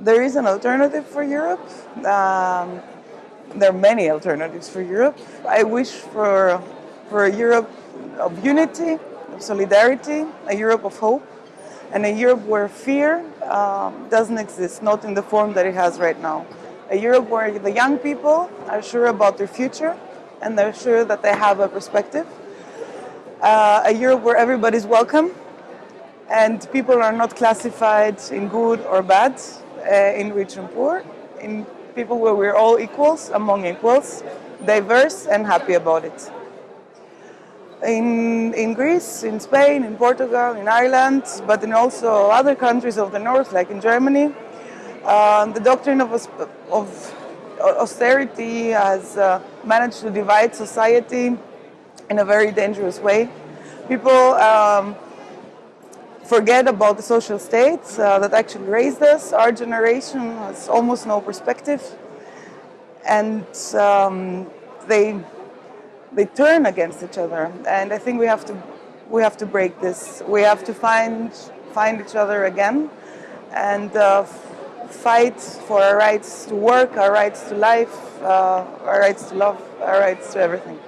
there is an alternative for Europe. Um, there are many alternatives for Europe. I wish for, for a Europe of unity, of solidarity, a Europe of hope, and a Europe where fear um, doesn't exist, not in the form that it has right now. A Europe where the young people are sure about their future and they're sure that they have a perspective. Uh, a Europe where everybody's welcome and people are not classified in good or bad, in rich and poor, in people where we're all equals, among equals, diverse and happy about it. In, in Greece, in Spain, in Portugal, in Ireland, but in also other countries of the north, like in Germany, uh, the doctrine of, of austerity has uh, managed to divide society in a very dangerous way. People um, forget about the social states uh, that actually raised us. Our generation has almost no perspective and um, they they turn against each other. And I think we have to we have to break this. We have to find find each other again and uh, fight for our rights to work, our rights to life, uh, our rights to love, our rights to everything.